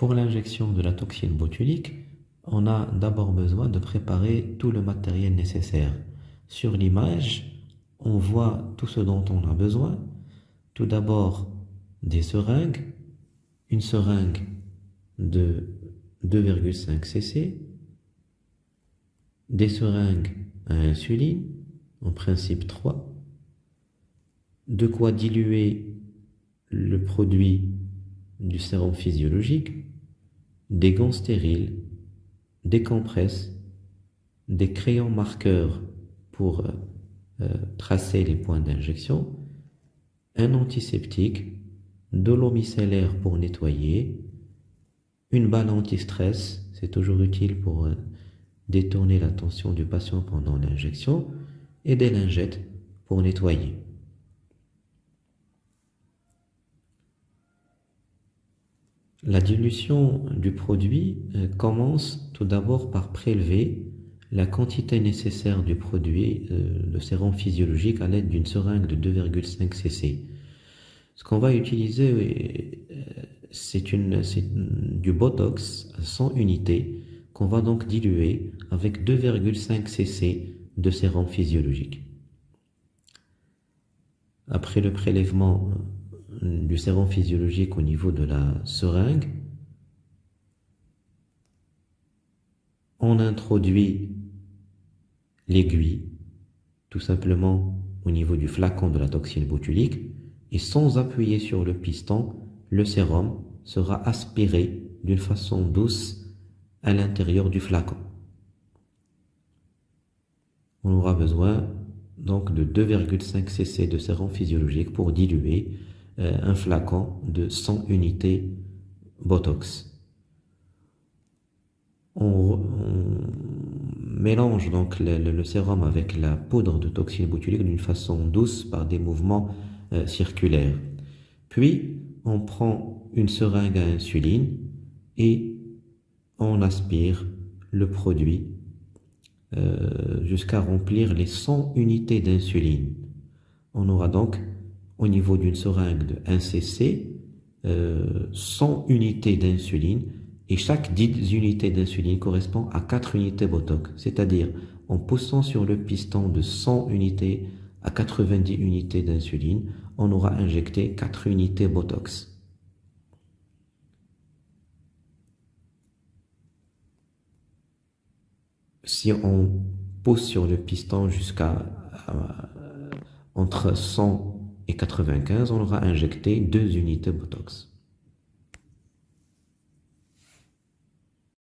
Pour l'injection de la toxine botulique, on a d'abord besoin de préparer tout le matériel nécessaire. Sur l'image, on voit tout ce dont on a besoin. Tout d'abord, des seringues, une seringue de 2,5 cc, des seringues à insuline, en principe 3, de quoi diluer le produit du sérum physiologique, des gants stériles, des compresses, des crayons marqueurs pour euh, euh, tracer les points d'injection, un antiseptique, de l'eau micellaire pour nettoyer, une balle anti-stress, c'est toujours utile pour euh, détourner l'attention du patient pendant l'injection, et des lingettes pour nettoyer. La dilution du produit euh, commence tout d'abord par prélever la quantité nécessaire du produit euh, de sérum physiologique à l'aide d'une seringue de 2,5 cc. Ce qu'on va utiliser, euh, c'est du Botox à 100 unités qu'on va donc diluer avec 2,5 cc de sérum physiologique. Après le prélèvement du sérum physiologique au niveau de la seringue, on introduit l'aiguille tout simplement au niveau du flacon de la toxine botulique et sans appuyer sur le piston, le sérum sera aspiré d'une façon douce à l'intérieur du flacon. On aura besoin donc de 2,5 cc de sérum physiologique pour diluer euh, un flacon de 100 unités Botox. On, mélange donc le, sérum avec la poudre de toxine botulique d'une façon douce par des mouvements euh, circulaires. Puis, on prend une seringue à insuline et on aspire le produit euh, jusqu'à remplir les 100 unités d'insuline. On aura donc au niveau d'une seringue de 1 cc, 100 unités d'insuline, et chaque 10 unités d'insuline correspond à 4 unités Botox, c'est-à-dire en poussant sur le piston de 100 unités à 90 unités d'insuline, on aura injecté 4 unités Botox. Si on pousse sur le piston jusqu'à euh, entre 100 et 95, on aura injecté 2 unités Botox.